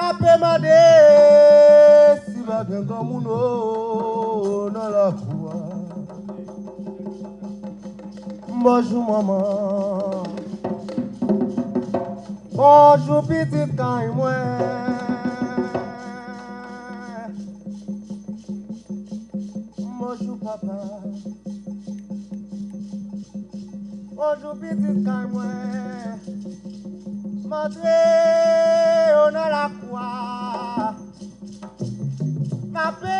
Appel ma déce, tu vas bien comme nous, homme dans la croix. Bonjour maman. Ojou pitit kay mwen, Montre yo nan la kwa, Ma pe,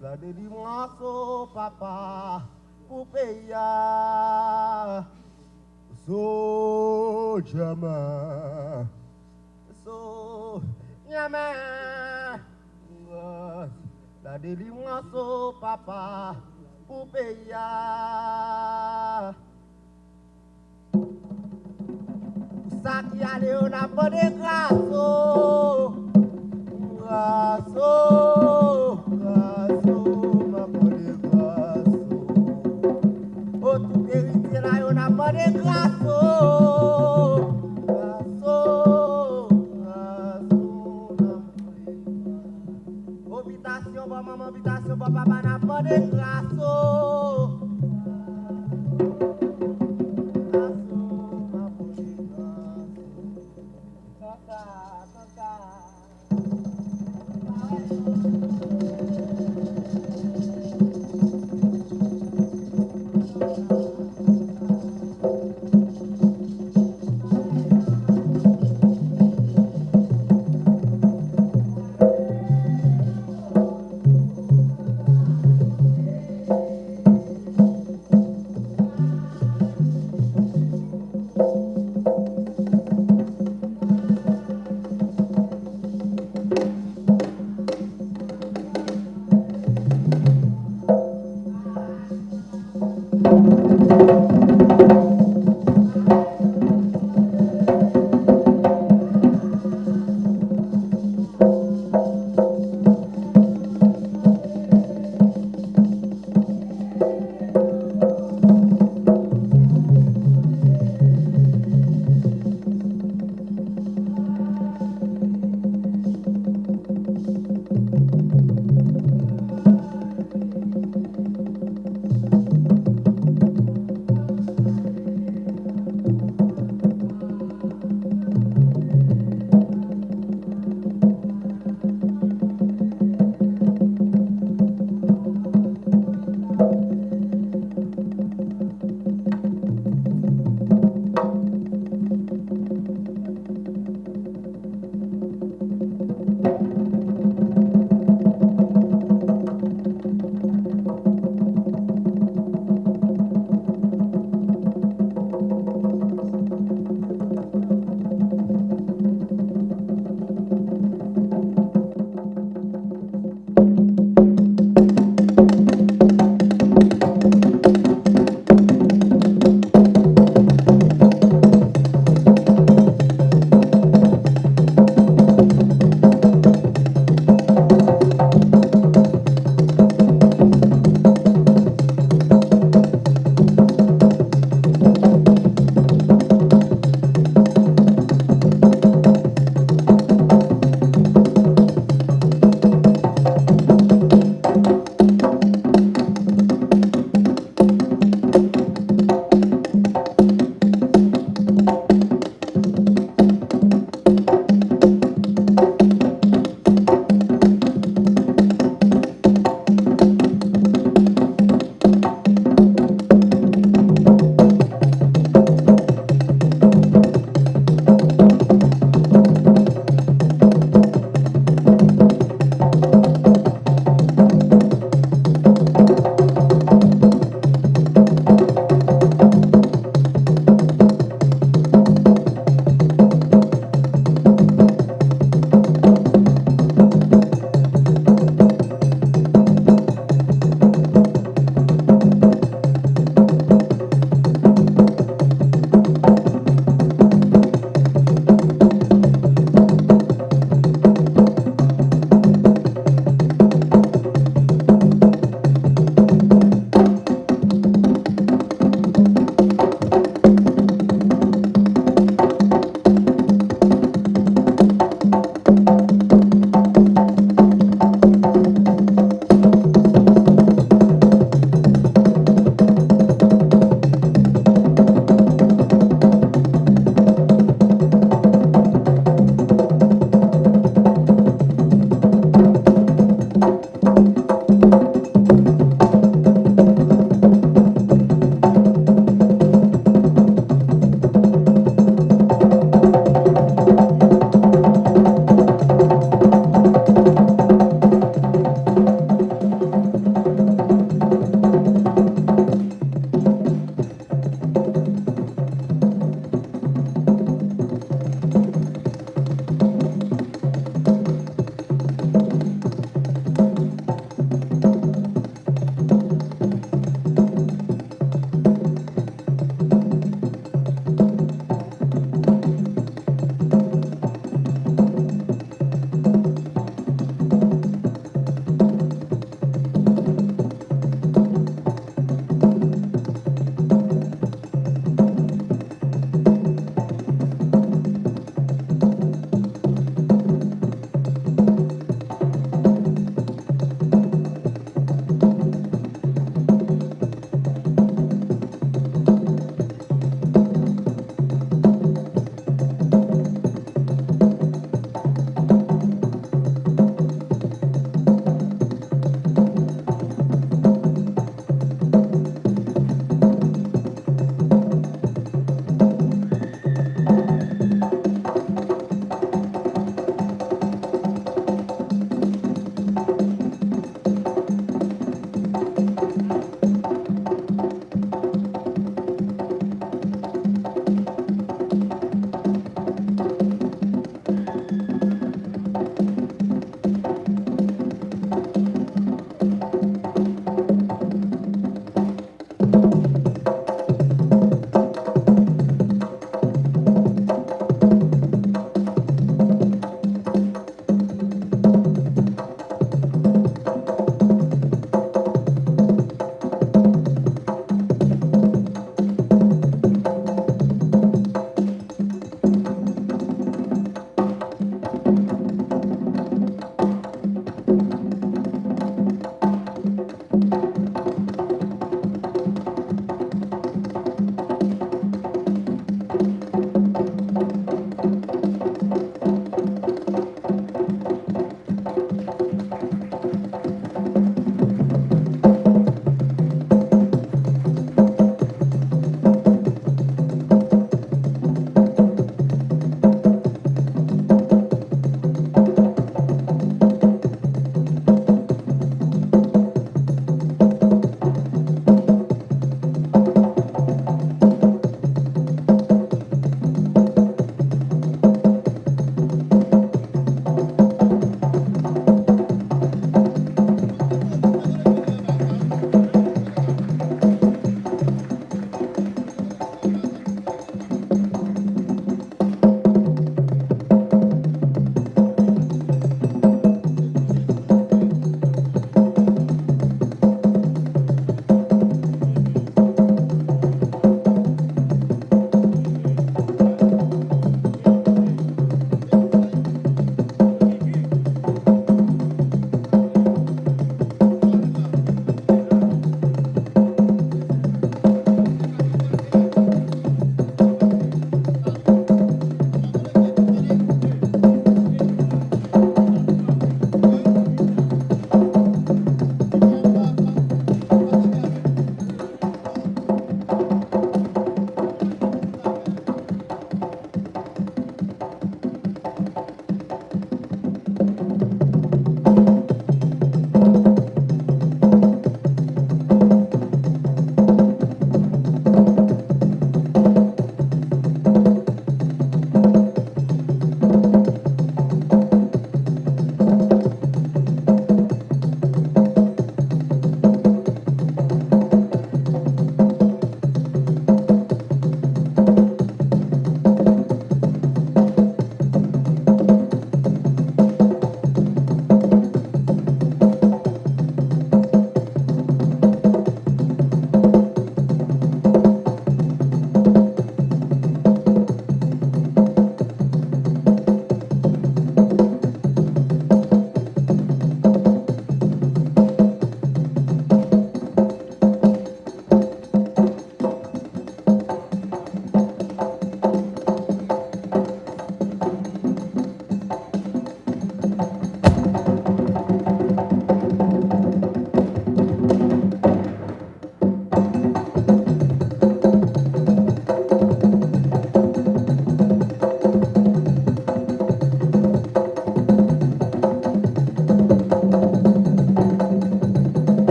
la délivrance au papa o payer so jama so yama la délivrance au papa pour payer ça qui allait on a pas de grâce What is life?